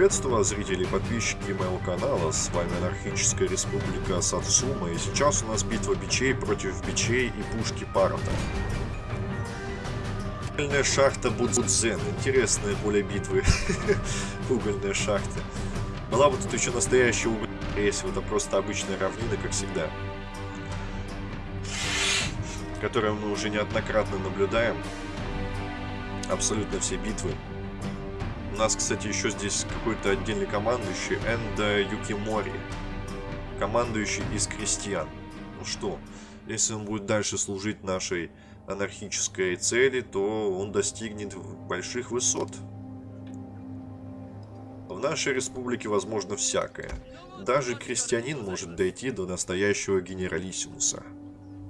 Приветствую вас, зрители и подписчики моего канала, с вами Анархическая Республика Сацума, и сейчас у нас битва бичей против бичей и пушки Парата. Угольная шахта Будзен, интересное поле битвы, угольная шахта. Была бы тут еще настоящая угольная, если это просто обычная равнина, как всегда. Которую мы уже неоднократно наблюдаем. Абсолютно все битвы нас, кстати, еще здесь какой-то отдельный командующий, Энда Юкимори. Командующий из крестьян. Ну что, если он будет дальше служить нашей анархической цели, то он достигнет больших высот. В нашей республике возможно всякое. Даже крестьянин может дойти до настоящего генералиссимуса.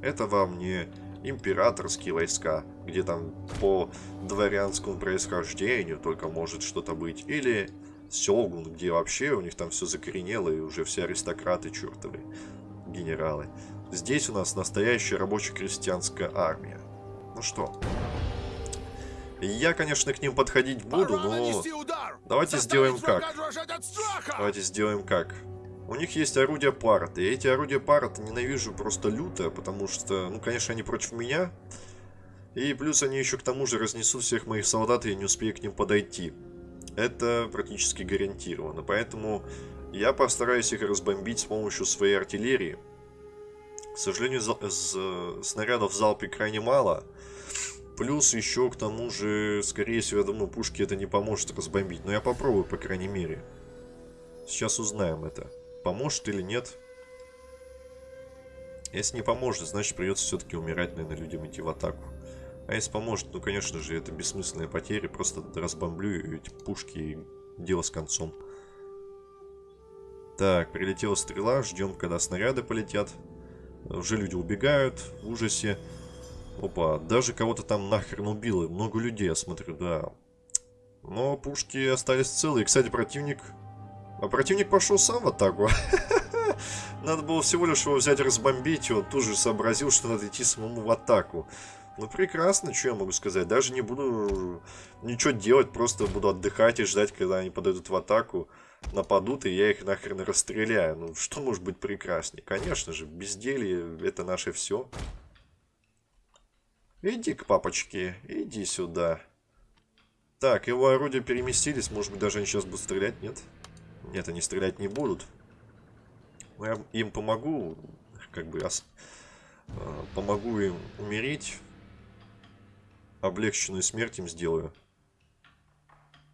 Это вам не императорские войска, где там по дворянскому происхождению только может что-то быть, или Сёгун, где вообще у них там все закоренело, и уже все аристократы чертовы, генералы. Здесь у нас настоящая рабоче-крестьянская армия. Ну что, я, конечно, к ним подходить буду, но давайте сделаем как. Давайте сделаем как. У них есть орудия парата, и эти орудия парата ненавижу просто люто, потому что, ну, конечно, они против меня. И плюс они еще к тому же разнесут всех моих солдат, и я не успею к ним подойти. Это практически гарантированно, поэтому я постараюсь их разбомбить с помощью своей артиллерии. К сожалению, снарядов в залпе крайне мало. Плюс еще к тому же, скорее всего, я думаю, пушки это не поможет разбомбить. Но я попробую, по крайней мере. Сейчас узнаем это. Поможет или нет? Если не поможет, значит придется все-таки умирать, наверное, людям идти в атаку. А если поможет, ну, конечно же, это бессмысленные потери. Просто разбомблю эти пушки и дело с концом. Так, прилетела стрела. Ждем, когда снаряды полетят. Уже люди убегают в ужасе. Опа, даже кого-то там нахрен убило. Много людей, я смотрю, да. Но пушки остались целые. Кстати, противник а противник пошел сам в атаку. Надо было всего лишь его взять, разбомбить, и он тут же сообразил, что надо идти самому в атаку. Ну, прекрасно, что я могу сказать. Даже не буду ничего делать, просто буду отдыхать и ждать, когда они подойдут в атаку, нападут, и я их нахрен расстреляю. Ну, что может быть прекраснее? Конечно же, безделье — это наше все. Иди к папочке, иди сюда. Так, его орудия переместились, может быть, даже они сейчас будут стрелять, нет? Нет. Нет, они стрелять не будут. Но я им помогу, как бы, ос... А, помогу им умереть. Облегченную смерть им сделаю.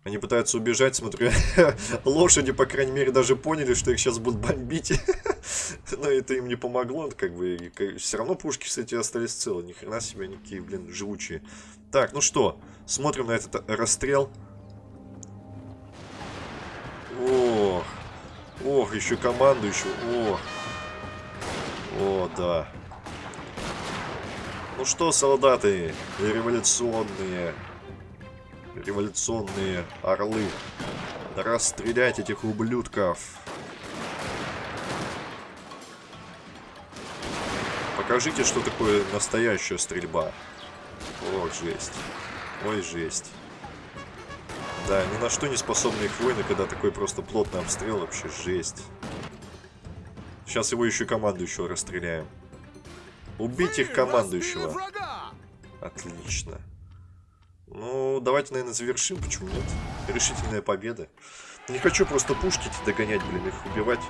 Они пытаются убежать, смотрю, лошади, по крайней мере, даже поняли, что их сейчас будут бомбить. Но это им не помогло, как бы, все равно пушки, кстати, остались целы. Ни хрена себе, никакие, блин, живучие. Так, ну что, смотрим на этот расстрел. Ох, еще командующий. Ох. О, да. Ну что, солдаты, революционные, революционные орлы, расстрелять этих ублюдков. Покажите, что такое настоящая стрельба. Ох, жесть. Ой, жесть. Да, ни на что не способны их войны, когда такой просто плотный обстрел, вообще жесть. Сейчас его еще командующего расстреляем. Убить их командующего. Отлично. Ну, давайте, наверное, завершим, почему нет? Решительная победа. Не хочу просто пушки догонять, блин, их убивать.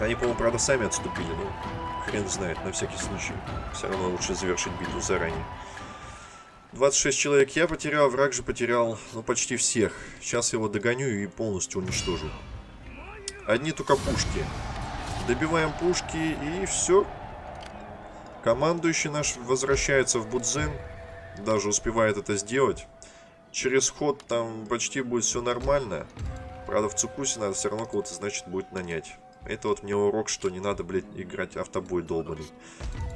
Они, по-моему, правда, сами отступили, ну, хрен знает, на всякий случай. Все равно лучше завершить битву заранее. 26 человек я потерял, враг же потерял, ну, почти всех. Сейчас его догоню и полностью уничтожу. Одни только пушки. Добиваем пушки и все. Командующий наш возвращается в Будзен. Даже успевает это сделать. Через ход там почти будет все нормально. Правда, в Цукусе надо все равно кого-то, значит, будет нанять. Это вот мне урок, что не надо, блядь, играть автобой долбанный.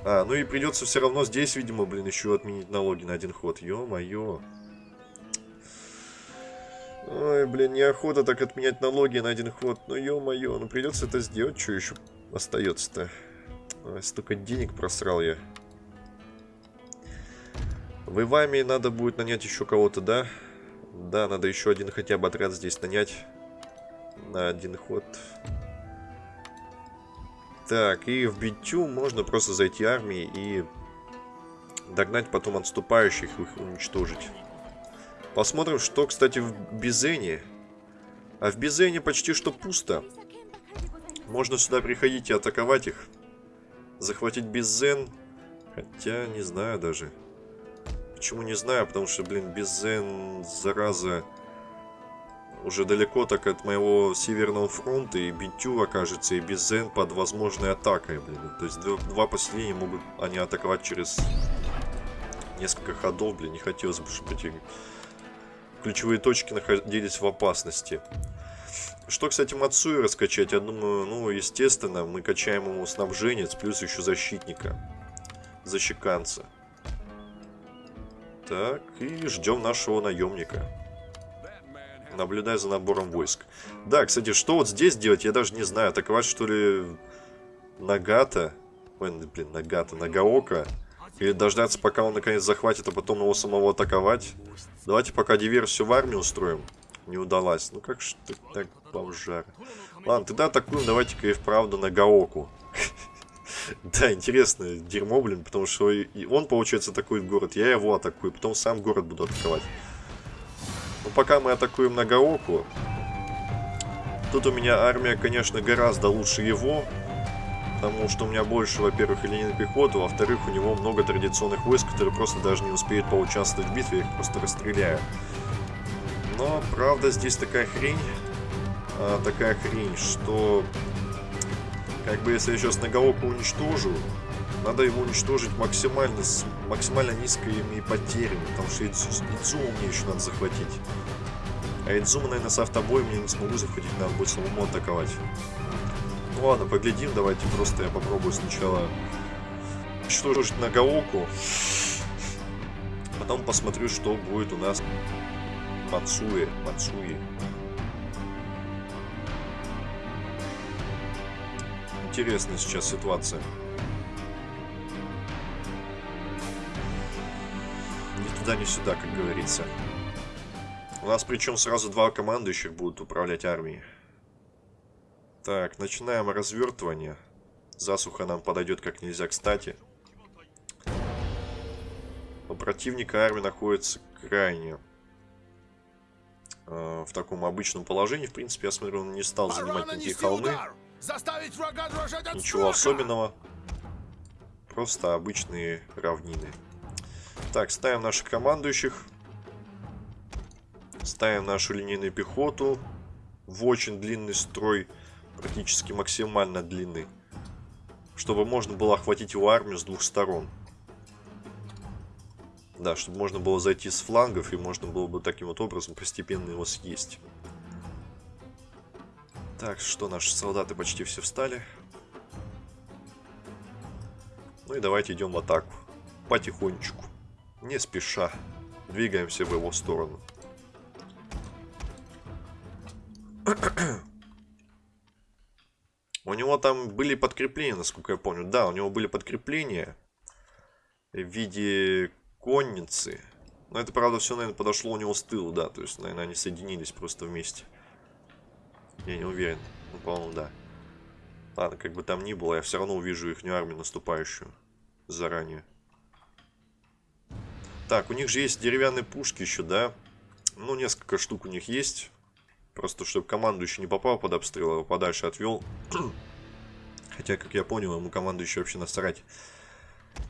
А, ну и придется все равно здесь, видимо, блин, еще отменить налоги на один ход. Ё-моё. Ой, блин, неохота так отменять налоги на один ход. Ну, ё-моё, ну придется это сделать. Что еще остается-то? Столько денег просрал я. В Иваме надо будет нанять еще кого-то, да? Да, надо еще один хотя бы отряд здесь нанять. На один ход. Так, и в битю можно просто зайти армией и догнать потом отступающих, их уничтожить. Посмотрим, что, кстати, в Бизене. А в Бизене почти что пусто. Можно сюда приходить и атаковать их. Захватить Бизен. Хотя, не знаю даже. Почему не знаю? Потому что, блин, Бизен, зараза, уже далеко так от моего Северного фронта. И Битю окажется, и Бизен под возможной атакой, блин. То есть два, два поселения могут они атаковать через несколько ходов, блин. Не хотелось бы, чтобы эти ключевые точки находились в опасности. Что, кстати, Мацуи раскачать? Я думаю, ну, естественно, мы качаем ему снабженец, плюс еще защитника. Защеканца. Так, и ждем нашего наемника. Наблюдай за набором войск. Да, кстати, что вот здесь делать, я даже не знаю. Атаковать, что ли, Нагата? Ой, блин, Нагата, Нагаока? Или дождаться, пока он наконец захватит, а потом его самого атаковать? Давайте пока диверсию в армию устроим. Не удалась. Ну как ж ты так, бомжар. Ладно, тогда атакуем давайте-ка и вправду на Гаоку. Да, интересно, дерьмо, блин, потому что он, получается, атакует город, я его атакую, потом сам город буду атаковать. Но пока мы атакуем на Гаоку, тут у меня армия, конечно, гораздо лучше его, Потому что у меня больше, во-первых, линейной пехоты, во-вторых, у него много традиционных войск, которые просто даже не успеют поучаствовать в битве, их просто расстреляю. Но, правда, здесь такая хрень, а, такая хрень, что, как бы, если я сейчас Нагаоку уничтожу, надо его уничтожить максимально, с максимально низкими потерями, потому что Идзуму мне еще надо захватить. А Идзума, наверное, с автобоем я не смогу захватить, надо будет самому атаковать. Ну ладно, поглядим, давайте просто я попробую сначала уничтожить Нагаоку. Потом посмотрю, что будет у нас Мацуи. Мацуи. Интересная сейчас ситуация. Туда, ни сюда, как говорится. У нас причем сразу два командующих будут управлять армией. Так, начинаем развертывание. Засуха нам подойдет как нельзя кстати. У противника армия находится крайне э, в таком обычном положении. В принципе, я смотрю, он не стал занимать никакие холмы. Ничего особенного. Просто обычные равнины. Так, ставим наших командующих. Ставим нашу линейную пехоту в очень длинный строй практически максимально длины, чтобы можно было охватить его армию с двух сторон. Да, чтобы можно было зайти с флангов, и можно было бы таким вот образом постепенно его съесть. Так, что, наши солдаты почти все встали. Ну и давайте идем в атаку. Потихонечку. Не спеша. Двигаемся в его сторону. У него там были подкрепления, насколько я помню. Да, у него были подкрепления в виде конницы. Но это, правда, все, наверное, подошло у него с тыла, да. То есть, наверное, они соединились просто вместе. Я не уверен. Ну, по-моему, да. Ладно, как бы там ни было, я все равно увижу их армию наступающую заранее. Так, у них же есть деревянные пушки еще, да? Ну, несколько штук у них есть. Просто, чтобы командующий не попал под обстрел, а его подальше отвел. Хотя, как я понял, ему командующий вообще насрать.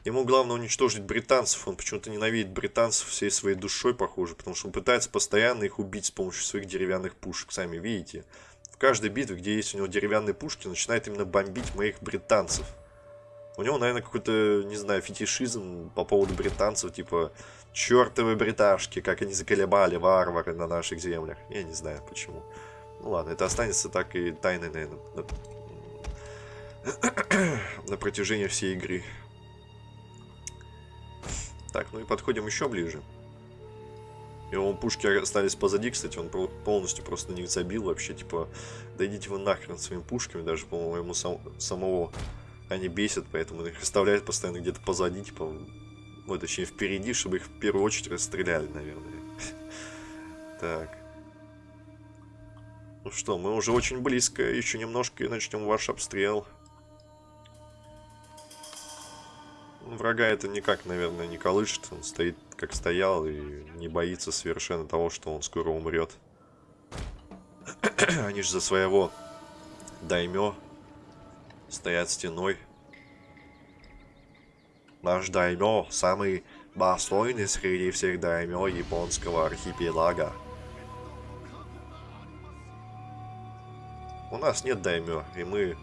Ему главное уничтожить британцев. Он почему-то ненавидит британцев всей своей душой, похоже. Потому что он пытается постоянно их убить с помощью своих деревянных пушек. Сами видите. В каждой битве, где есть у него деревянные пушки, начинает именно бомбить моих британцев. У него, наверное, какой-то, не знаю, фетишизм по поводу британцев. Типа, Чертовы бриташки, как они заколебали варвары на наших землях. Я не знаю почему. Ну ладно, это останется так и тайной, наверное, на, на протяжении всей игры. Так, ну и подходим еще ближе. Его пушки остались позади, кстати, он полностью просто не забил вообще, типа, дойдите вы нахрен своими пушками, даже, по-моему, сам, самого они бесят, поэтому их оставляют постоянно где-то позади, типа, ну, точнее, впереди, чтобы их в первую очередь расстреляли, наверное. Так. Ну что, мы уже очень близко. Еще немножко и начнем ваш обстрел. Врага это никак, наверное, не колышет. Он стоит, как стоял, и не боится совершенно того, что он скоро умрет. Они же за своего даймё стоят стеной. Наш даймё самый достойный среди всех даймё японского архипелага. У нас нет даймё, и мы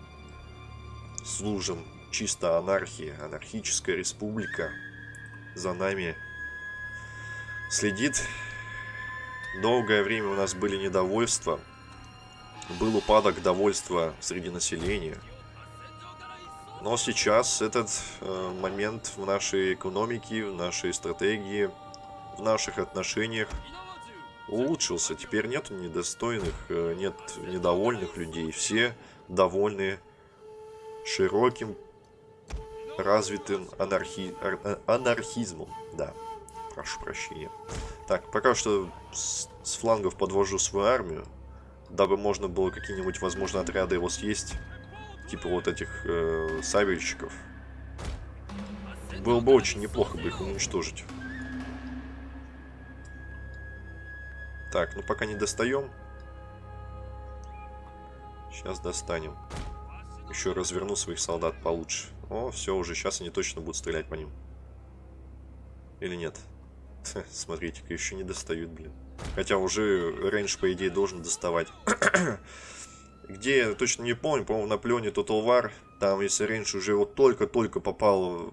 служим чисто анархии, анархическая республика за нами следит. Долгое время у нас были недовольства, был упадок довольства среди населения. Но сейчас этот э, момент в нашей экономике, в нашей стратегии, в наших отношениях улучшился. Теперь нет недостойных, э, нет недовольных людей. Все довольны широким, развитым анархи... Э, анархизмом. Да, прошу прощения. Так, пока что с, с флангов подвожу свою армию, дабы можно было какие-нибудь, возможно, отряды его съесть. Типа вот этих э, сабельщиков. Было бы очень неплохо бы их уничтожить. Так, ну пока не достаем. Сейчас достанем. Еще разверну своих солдат получше. О, все, уже сейчас они точно будут стрелять по ним. Или нет? Смотрите-ка, еще не достают, блин. Хотя уже range, по идее, должен доставать. Где, я точно не помню, по-моему, на плене Total War. Там, если range уже вот только-только попал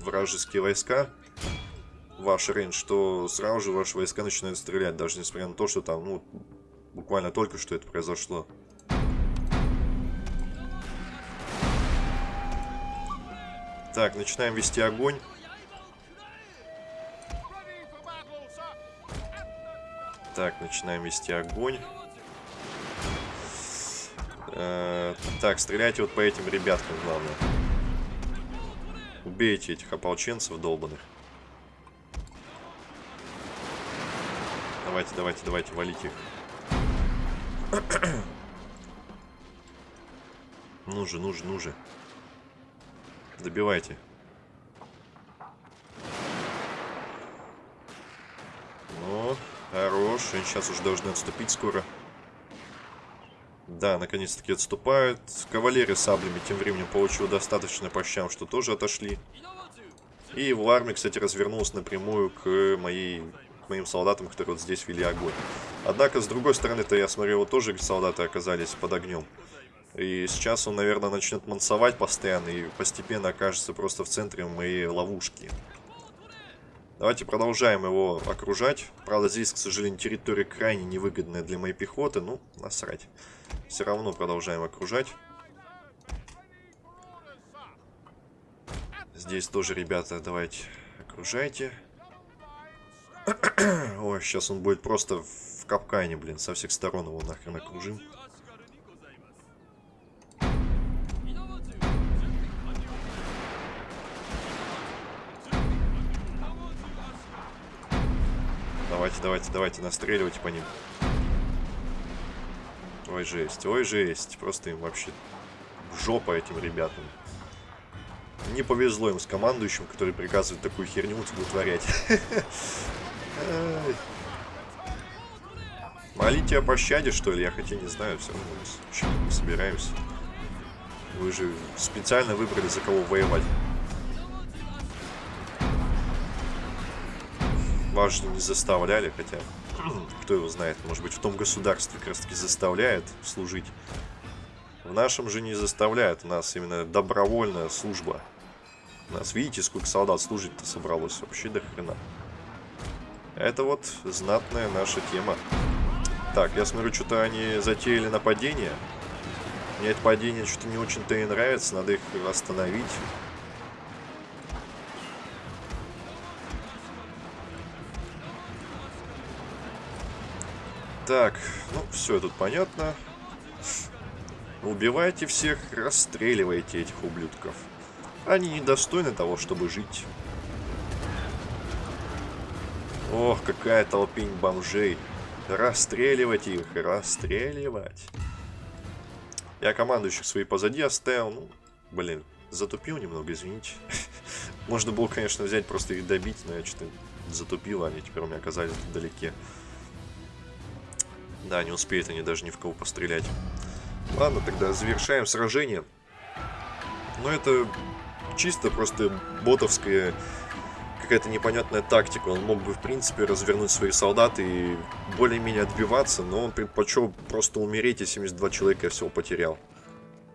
вражеские войска, ваш range, то сразу же ваши войска начинают стрелять, даже несмотря на то, что там, ну, буквально только что это произошло. Так, начинаем вести огонь. Так, начинаем вести огонь. Э так, стреляйте вот по этим ребяткам, главное. Убейте этих ополченцев долбанных. Давайте, давайте, давайте, валите их. ну же, ну же, ну же. Добивайте. Ну, хорош. Они сейчас уже должны отступить скоро. Да, наконец-таки отступают. Кавалерия саблями тем временем получила достаточно по щам, что тоже отошли. И его армия, кстати, развернулась напрямую к моей к моим солдатам, которые вот здесь вели огонь. Однако, с другой стороны-то, я смотрю, вот тоже солдаты оказались под огнем. И сейчас он, наверное, начнет мансовать постоянно и постепенно окажется просто в центре моей ловушки. Давайте продолжаем его окружать. Правда, здесь, к сожалению, территория крайне невыгодная для моей пехоты. Ну, насрать. Все равно продолжаем окружать. Здесь тоже, ребята, давайте окружайте. Ой, сейчас он будет просто в капкане, блин. Со всех сторон его нахрен окружим. Давайте, давайте, давайте, настреливайте по ним. Ой, жесть, ой, жесть. Просто им вообще жопа этим ребятам. Не повезло им с командующим, который приказывает такую херню утворять. Молите о пощаде, что ли? Я хотя не знаю, все равно мы собираемся. Вы же специально выбрали, за кого воевать. Вас же не заставляли, хотя, кто его знает, может быть, в том государстве как раз таки заставляет служить. В нашем же не заставляют, у нас именно добровольная служба. У нас, видите, сколько солдат служить-то собралось, вообще до хрена. Это вот знатная наша тема. Так, я смотрю, что-то они затеяли нападение. Мне это падение что-то не очень-то и нравится, надо их остановить. Так, ну, все тут понятно. Убивайте всех, расстреливайте этих ублюдков. Они недостойны того, чтобы жить. Ох, какая толпень бомжей. Расстреливать их, расстреливать. Я командующих свои позади оставил. Ну, блин, затупил немного, извините. Можно было, конечно, взять, просто их добить, но я что-то затупил, они теперь у меня оказались вдалеке. Да, не успеют они даже ни в кого пострелять. Ладно, тогда завершаем сражение. Но это чисто просто ботовская какая-то непонятная тактика. Он мог бы, в принципе, развернуть свои солдаты и более-менее отбиваться, но он предпочел просто умереть, и 72 человека я всего потерял.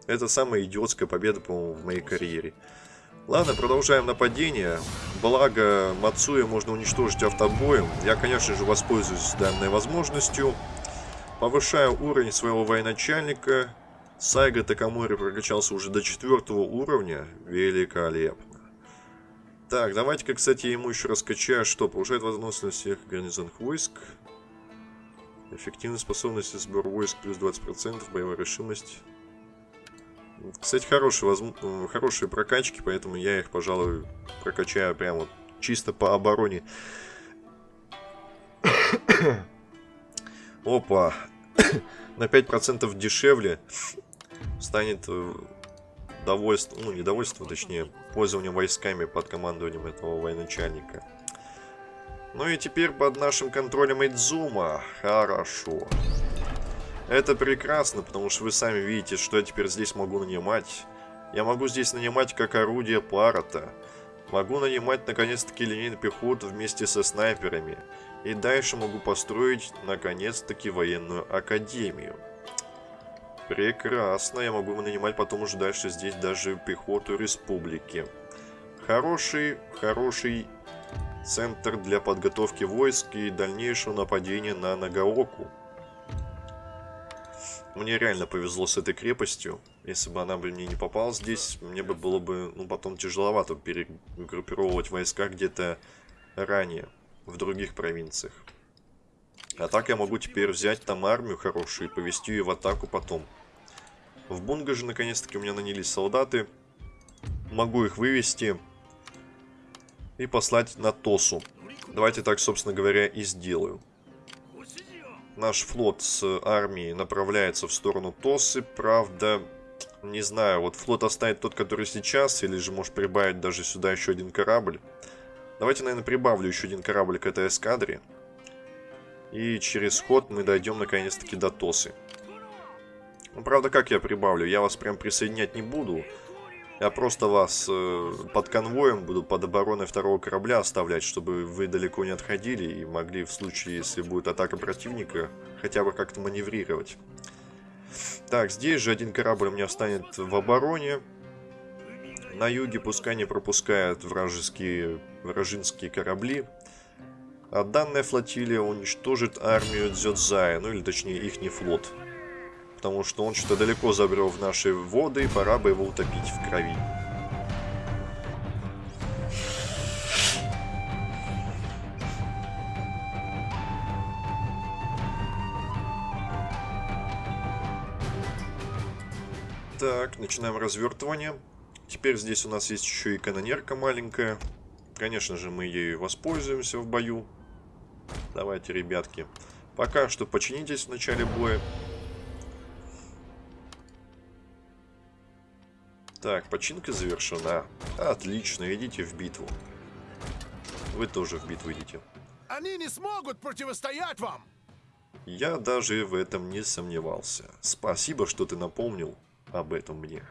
Это самая идиотская победа, по-моему, в моей карьере. Ладно, продолжаем нападение. Благо, Мацуя можно уничтожить автобоем. Я, конечно же, воспользуюсь данной возможностью. Повышаю уровень своего военачальника. Сайга Такамори прокачался уже до четвертого уровня. Великолепно. Так, давайте-ка, кстати, ему еще раскачаю, что повышает возможность всех гарнизонных войск. Эффективность способности сбор войск плюс 20%, боевая решимость. Кстати, хорошие, возм... Хорошие прокачки, поэтому я их, пожалуй, прокачаю прямо чисто по обороне. Опа. На 5% дешевле станет э, довольство, ну, недовольство, точнее, пользование войсками под командованием этого военачальника. Ну и теперь под нашим контролем Идзума. Хорошо. Это прекрасно, потому что вы сами видите, что я теперь здесь могу нанимать. Я могу здесь нанимать как орудие парата. Могу нанимать наконец-таки линейную пехоту вместе со снайперами. И дальше могу построить наконец-таки военную академию. Прекрасно, я могу нанимать потом уже дальше здесь даже пехоту республики. Хороший, хороший центр для подготовки войск и дальнейшего нападения на Нагаоку. Мне реально повезло с этой крепостью. Если бы она бы мне не попала здесь, мне бы было бы, ну, потом тяжеловато перегруппировывать войска где-то ранее, в других провинциях. А так я могу теперь взять там армию хорошую и повести ее в атаку потом. В Бунга же наконец-таки у меня нанялись солдаты. Могу их вывести и послать на Тосу. Давайте так, собственно говоря, и сделаю. Наш флот с армией направляется в сторону Тосы. Правда, не знаю, вот флот оставить тот, который сейчас, или же может прибавить даже сюда еще один корабль. Давайте, наверное, прибавлю еще один корабль к этой эскадре. И через ход мы дойдем наконец-таки до Тосы. Ну, правда, как я прибавлю? Я вас прям присоединять не буду. Я просто вас э, под конвоем буду под обороной второго корабля оставлять, чтобы вы далеко не отходили и могли в случае, если будет атака противника, хотя бы как-то маневрировать. Так, здесь же один корабль у меня встанет в обороне. На юге пускай не пропускают вражеские, вражинские корабли. А данная флотилия уничтожит армию Дзёдзая, ну или точнее ихний флот потому что он что-то далеко забрел в наши воды, и пора бы его утопить в крови. Так, начинаем развертывание. Теперь здесь у нас есть еще и канонерка маленькая. Конечно же, мы ею воспользуемся в бою. Давайте, ребятки. Пока что починитесь в начале боя. Так, починка завершена. Отлично, идите в битву. Вы тоже в битву идите. Они не смогут противостоять вам! Я даже в этом не сомневался. Спасибо, что ты напомнил об этом мне.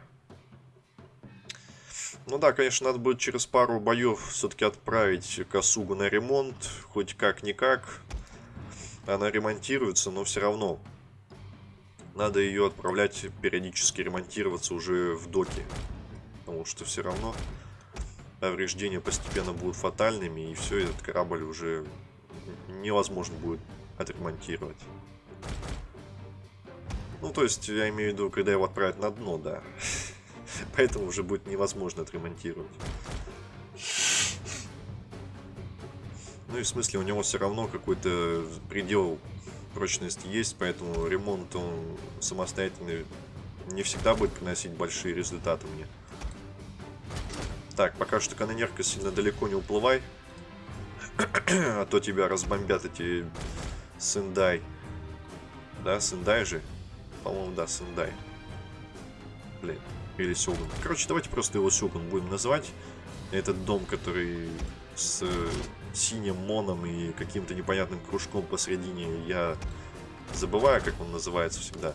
Ну да, конечно, надо будет через пару боев все-таки отправить Косугу на ремонт. Хоть как-никак. Она ремонтируется, но все равно надо ее отправлять периодически ремонтироваться уже в доке. Потому что все равно повреждения постепенно будут фатальными, и все, этот корабль уже невозможно будет отремонтировать. Ну, то есть, я имею в виду, когда его отправят на дно, да. Поэтому уже будет невозможно отремонтировать. Ну и в смысле, у него все равно какой-то предел прочность есть, поэтому ремонт он самостоятельный не всегда будет приносить большие результаты мне. Так, пока что канонерка сильно далеко не уплывай. а то тебя разбомбят эти Сендай. Да, Сендай же? По-моему, да, Сендай. Блин, или Сёгун. Короче, давайте просто его Сёгун будем называть. Этот дом, который с э, синим моном и каким-то непонятным кружком посередине. Я забываю, как он называется всегда.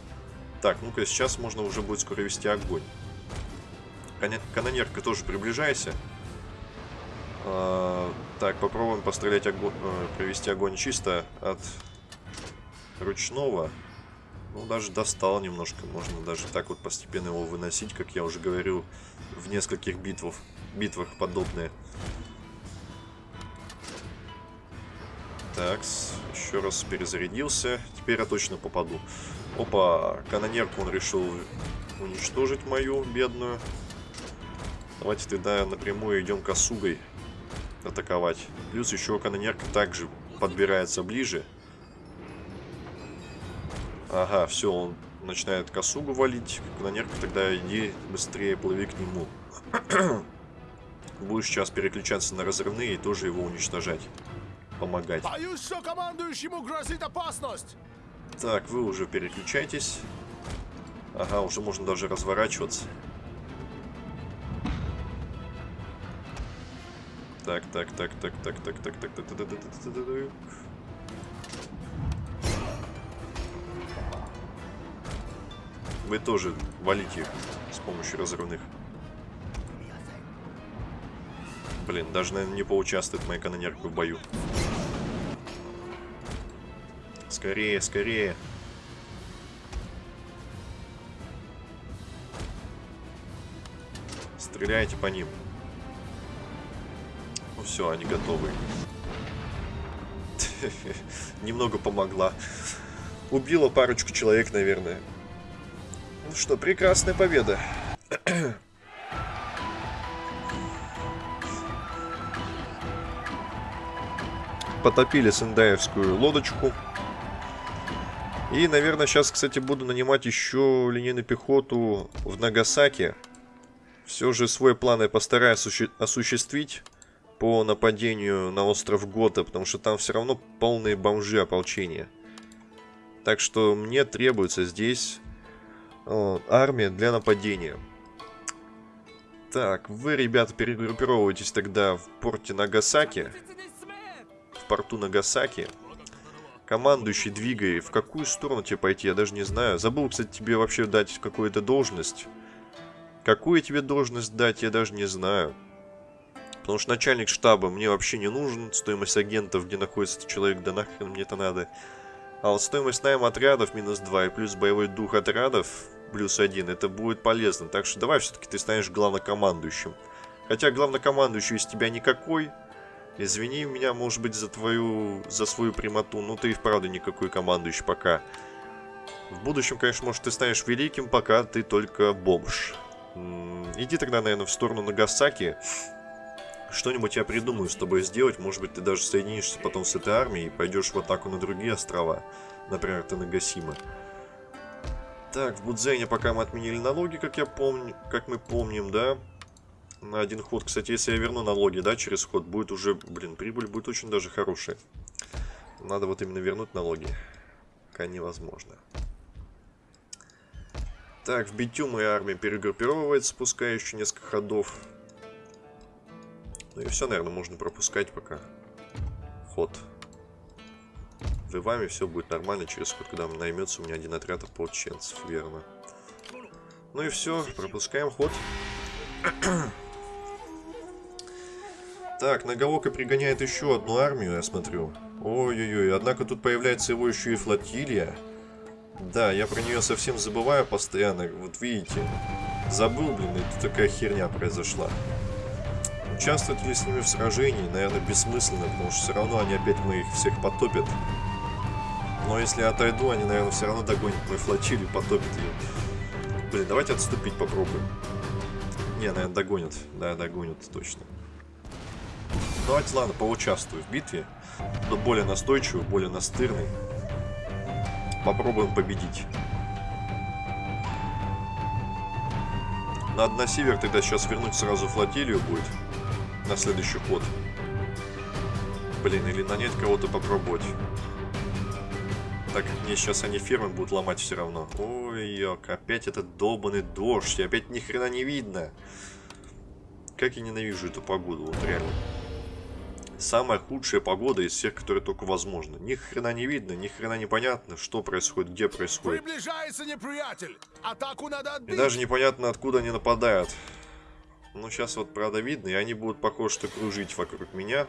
Так, ну-ка, сейчас можно уже будет скоро вести огонь. Канонерка тоже приближайся. А, так, попробуем пострелять огонь, э, провести огонь чисто от ручного. Ну, даже достал немножко. Можно даже так вот постепенно его выносить, как я уже говорил, в нескольких битвах, битвах подобные. Так, еще раз перезарядился. Теперь я точно попаду. Опа, канонерку он решил уничтожить мою бедную. Давайте тогда напрямую идем косугой атаковать. Плюс еще канонерка также подбирается ближе. Ага, все, он начинает косугу валить. Канонерка, тогда иди быстрее плыви к нему. Будешь сейчас переключаться на разрывные и тоже его уничтожать. Помогать. Боюсь, что командующему грозит опасность. Так, вы уже переключайтесь. Ага, уже можно даже разворачиваться. Так, так, так, так, так, так, так, так, так, так, так, так, так, так. Вы тоже валите с помощью разрывных. Блин, даже, наверное, не поучаствует моя канонерка в бою. Скорее, скорее. Стреляйте по ним. Ну все, они готовы. Немного помогла. Убила парочку человек, наверное. Ну что, прекрасная победа. Потопили сендаевскую лодочку. И, наверное, сейчас, кстати, буду нанимать еще линейную пехоту в Нагасаки. Все же свой план я постараюсь осуществить по нападению на остров Гота, потому что там все равно полные бомжи ополчения. Так что мне требуется здесь вот, армия для нападения. Так, вы, ребята, перегруппировываетесь тогда в порте Нагасаки. В порту Нагасаки. Командующий, двигай. В какую сторону тебе пойти, я даже не знаю. Забыл, кстати, тебе вообще дать какую-то должность. Какую тебе должность дать, я даже не знаю. Потому что начальник штаба мне вообще не нужен. Стоимость агентов, где находится человек, да нахрен мне это надо. А вот стоимость найма отрядов минус 2 и плюс боевой дух отрядов плюс 1, это будет полезно. Так что давай все-таки ты станешь главнокомандующим. Хотя главнокомандующий из тебя никакой. Извини меня, может быть, за твою, за свою прямоту, но ты и вправду никакой командующий пока. В будущем, конечно, может, ты станешь великим, пока ты только бомж. Иди тогда, наверное, в сторону Нагасаки. Что-нибудь я придумаю с тобой сделать. Может быть, ты даже соединишься потом с этой армией и пойдешь в атаку на другие острова. Например, Танагасима. Так, в Будзене пока мы отменили налоги, как я помню, как мы помним, да? На один ход. Кстати, если я верну налоги, да, через ход, будет уже, блин, прибыль будет очень даже хорошая. Надо вот именно вернуть налоги. Пока невозможно. Так, в Битю моя армия перегруппировывается, пускай еще несколько ходов. Ну и все, наверное, можно пропускать пока. Ход. В Иваме все будет нормально через ход, когда наймется у меня один отряд ополченцев, верно. Ну и все, пропускаем ход. так, Нагаока пригоняет еще одну армию, я смотрю. Ой-ой-ой, однако тут появляется его еще и флотилия. Да, я про нее совсем забываю постоянно. Вот видите, забыл, блин, и тут такая херня произошла. Участвовать ли с ними в сражении, наверное, бессмысленно, потому что все равно они опять моих всех потопят. Но если я отойду, они, наверное, все равно догонят мою флотилию, потопят ее. Блин, давайте отступить попробуем. Не, наверное, догонят. Да, догонят, точно. Давайте, ладно, поучаствую в битве. Но более настойчивый, более настырный. Попробуем победить. Надо на север тогда сейчас вернуть сразу флотилию будет на следующий ход. Блин, или нанять кого-то попробовать. Так как мне сейчас они фермы будут ломать все равно. Ой, ёк, опять этот долбанный дождь. И опять ни хрена не видно. Как я ненавижу эту погоду, вот реально. Самая худшая погода из всех, которые только возможно. Ни хрена не видно, ни хрена не понятно, что происходит, где происходит. Приближается неприятель. Атаку надо И отбить. даже непонятно, откуда они нападают. Ну, сейчас вот, правда, видно, и они будут, похоже, что кружить вокруг меня.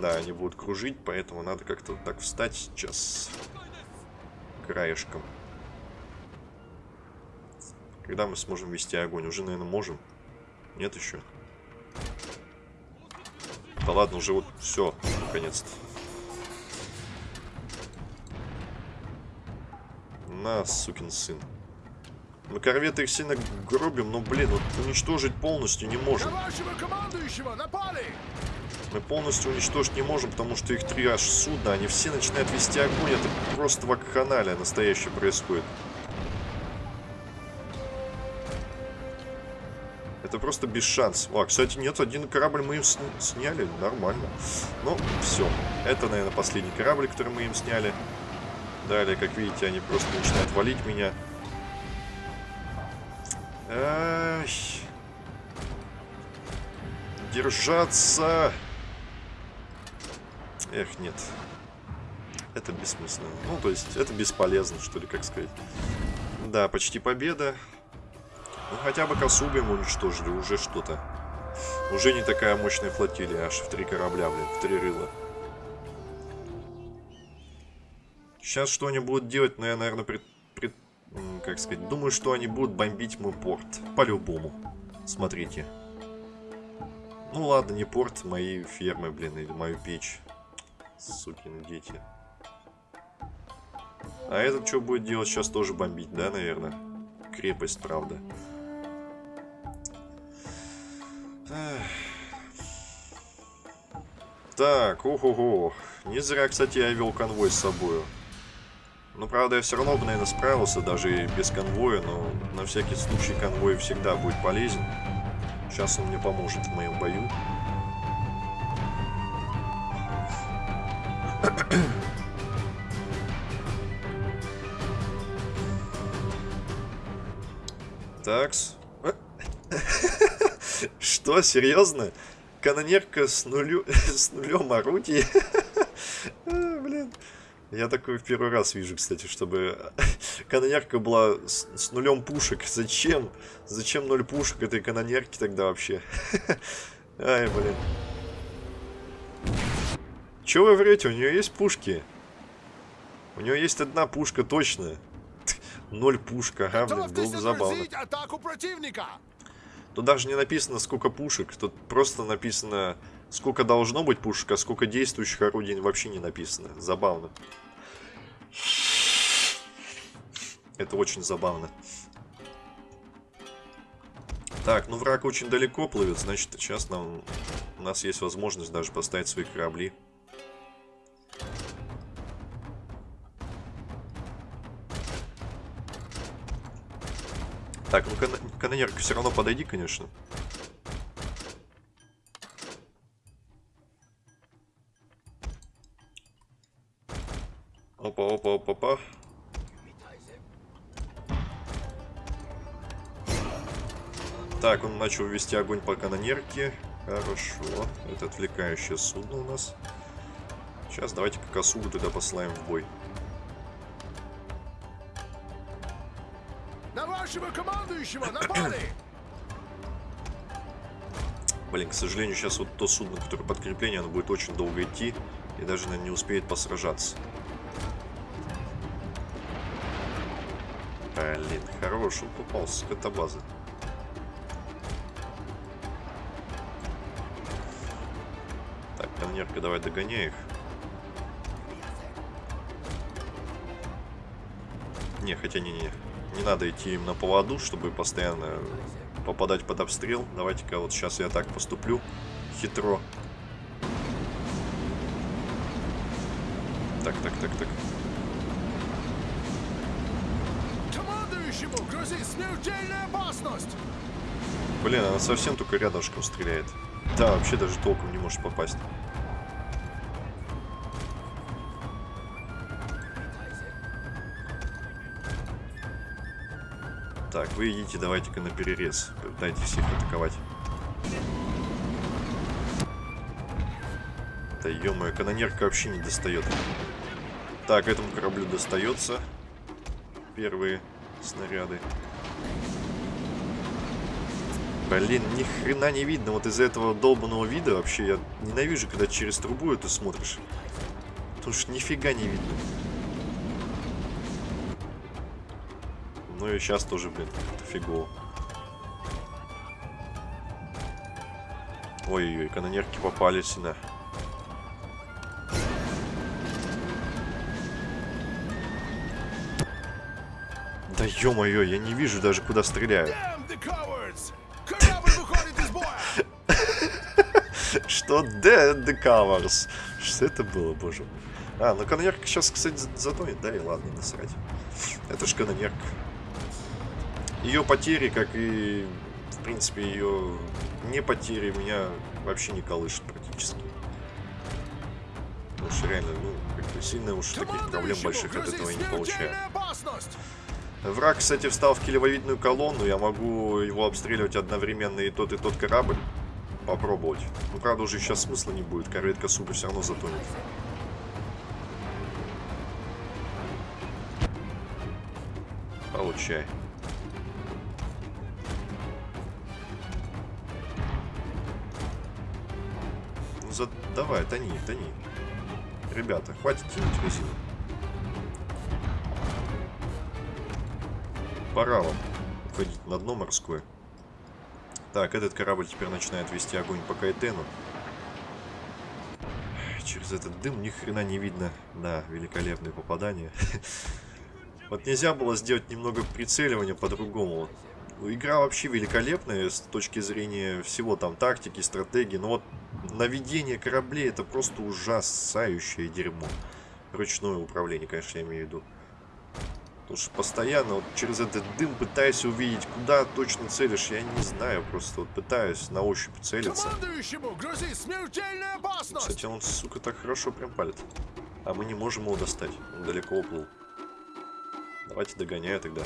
Да, они будут кружить, поэтому надо как-то вот так встать сейчас краешком. Когда мы сможем вести огонь? Уже, наверное, можем. Нет еще? Да ладно, уже вот все, наконец-то. На, сукин сын. Мы корветы их сильно гробим, но, блин, вот уничтожить полностью не можем. Мы полностью уничтожить не можем, потому что их три аж судна, они все начинают вести огонь. Это просто вакханалия настоящее происходит. Это просто без шансов. А, кстати, нет, один корабль мы им сняли. Нормально. Ну, все. Это, наверное, последний корабль, который мы им сняли. Далее, как видите, они просто начинают валить меня. Ай. Держаться! Эх, нет. Это бессмысленно. Ну, то есть, это бесполезно, что ли, как сказать. Да, почти победа. Ну, хотя бы Косугой мы уничтожили, уже что-то. Уже не такая мощная флотилия, аж в три корабля, блин, в три рыла. Сейчас что они будут делать, ну, я, наверное, пред, пред- как сказать, думаю, что они будут бомбить мой порт. По-любому. Смотрите. Ну ладно, не порт, мои фермы, блин, или мою печь. Сукины дети. А этот что будет делать? Сейчас тоже бомбить, да, наверное? Крепость, правда. Так, ого-го. Не зря, кстати, я вел конвой с собой. Ну, правда, я все равно бы, наверное, справился даже и без конвоя, но на всякий случай конвой всегда будет полезен. Сейчас он мне поможет в моем бою. Такс. Что, серьезно? Канонерка с, нулю... с нулем орудий? Я такой в первый раз вижу, кстати, чтобы канонерка была с, с нулем пушек. Зачем? Зачем ноль пушек этой канонерки тогда вообще? Ай, блин. Че вы врете? У нее есть пушки? У нее есть одна пушка точно. Ноль пушка, ага, блин, было бы забавно. отразить атаку противника. Тут даже не написано, сколько пушек. Тут просто написано, сколько должно быть пушек, а сколько действующих орудий вообще не написано. Забавно. Это очень забавно. Так, ну враг очень далеко плывет, значит, сейчас нам, у нас есть возможность даже поставить свои корабли. Так, ну кан канонерка все равно подойди, конечно. Опа, опа, опа, опа. Так, он начал вести огонь по канонерке. Хорошо. Это отвлекающее судно у нас. Сейчас давайте-ка Косугу туда послаем в бой. На вашего командующего напали. Блин, к сожалению, сейчас вот то судно, которое подкрепление, оно будет очень долго идти. И даже, наверное, не успеет посражаться. Блин, хороший он попался с катабазы. Так, коннерка, давай догоняй их. Не, хотя не-не-не. Не надо идти им на поводу, чтобы постоянно попадать под обстрел. Давайте-ка вот сейчас я так поступлю. Хитро. Так, так, так, так. смертельная опасность! Блин, она совсем только рядышком стреляет. Да, вообще даже толком не может попасть. Так, вы идите, давайте-ка на перерез. Пытайтесь всех атаковать. Да -мо, канонерка вообще не достает. Так, этому кораблю достается. Первые снаряды. Блин, ни хрена не видно. Вот из-за этого долбанного вида вообще я ненавижу, когда через трубу это смотришь. Потому что нифига не видно. Ну и сейчас тоже, блин, это фигово. Ой-ой-ой, канонерки попали сюда. Да ё-моё, я не вижу даже, куда стреляю. Что Dead the Covers? Что это было, боже мой? А, ну канонерка сейчас, кстати, затонет, да, и ладно, насрать. Это ж канонерка. Ее потери, как и, в принципе, ее не потери, меня вообще не колышет практически. Потому что реально, ну, как бы сильно уж таких проблем больших от этого я не получаю. Враг, кстати, встал в килевовидную колонну. Я могу его обстреливать одновременно и тот, и тот корабль. Попробовать. Ну, правда, уже сейчас смысла не будет. Корветка супер все равно затонет. Получай. Ну, за... давай, тони, тони. Ребята, хватит тянуть резину. Пора вам уходить на дно морское. Так, этот корабль теперь начинает вести огонь по Кайтену. Через этот дым ни хрена не видно. Да, великолепное попадание. Вот нельзя было сделать немного прицеливания по-другому. Ну, игра вообще великолепная с точки зрения всего там тактики, стратегии. Но вот наведение кораблей это просто ужасающее дерьмо. Ручное управление, конечно, я имею в виду. Потому что постоянно вот через этот дым пытаюсь увидеть, куда точно целишь. Я не знаю, просто вот пытаюсь на ощупь целиться. Кстати, он, сука, так хорошо прям палит. А мы не можем его достать. Он далеко уплыл. Давайте догоняю тогда.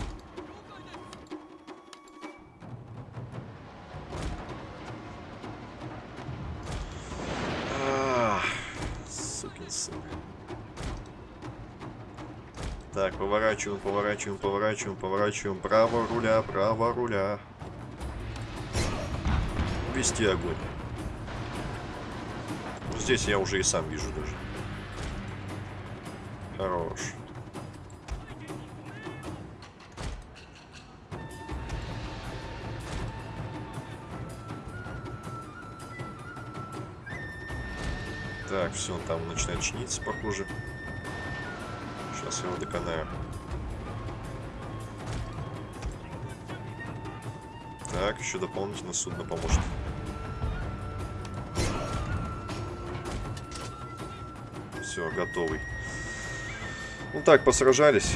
Так, поворачиваем, поворачиваем, поворачиваем, поворачиваем. Право руля, право руля. Вести огонь. Здесь я уже и сам вижу даже. Хорош. Так, все, он там начинает чиниться, похоже. Сейчас его доконаю. Так, еще дополнительно судно поможет. Все, готовый. Ну так, посражались.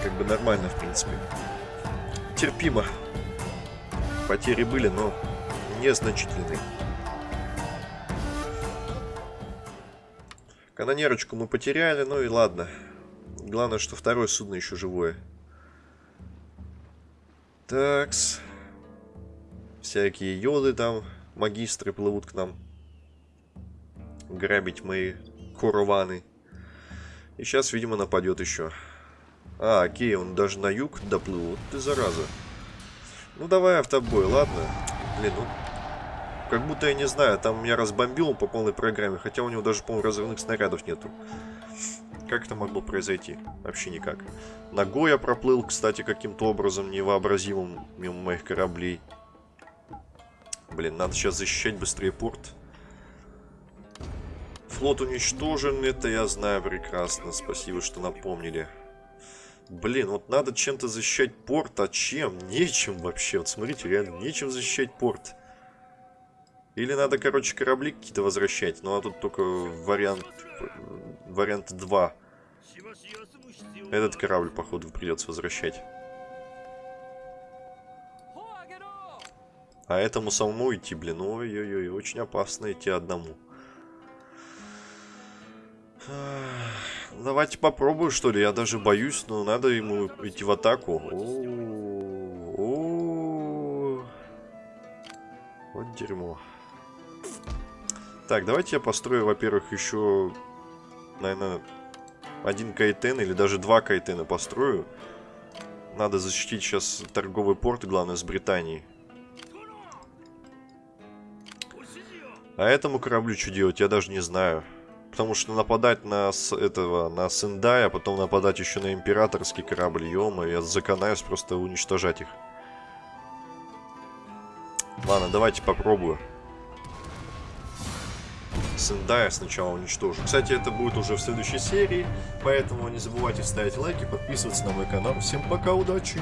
Как бы нормально, в принципе. Терпимо. Потери были, но незначительные. Канонерочку мы потеряли, ну и ладно. Главное, что второе судно еще живое. Такс. Всякие йоды там, магистры плывут к нам. Грабить мои корованы. И сейчас, видимо, нападет еще. А, окей, он даже на юг доплыл. Вот ты зараза. Ну давай автобой, ладно. Блин, ну как будто, я не знаю, там меня разбомбил по полной программе, хотя у него даже, по-моему, разрывных снарядов нету. Как это могло произойти? Вообще никак. Ногой я проплыл, кстати, каким-то образом невообразимым мимо моих кораблей. Блин, надо сейчас защищать быстрее порт. Флот уничтожен, это я знаю прекрасно. Спасибо, что напомнили. Блин, вот надо чем-то защищать порт, а чем? Нечем вообще. Вот смотрите, реально, нечем защищать порт. Или надо, короче, корабли какие-то возвращать. Ну, а тут только вариант... Вариант 2. Этот корабль, походу, придется возвращать. А этому самому идти, блин, ой-ой-ой, очень опасно идти одному. Давайте попробую, что ли. Я даже боюсь, но надо ему идти в атаку. О-о-о. Вот дерьмо. Так, давайте я построю, во-первых, еще, наверное, один кайтен или даже два кайтена построю. Надо защитить сейчас торговый порт, главное, с Британией. А этому кораблю что делать, я даже не знаю. Потому что нападать на с этого, на Сендая, а потом нападать еще на императорский корабль, ё я заканаюсь просто уничтожать их. Ладно, давайте попробую. Сендая сначала уничтожу. Кстати, это будет уже в следующей серии, поэтому не забывайте ставить лайки, подписываться на мой канал. Всем пока, удачи!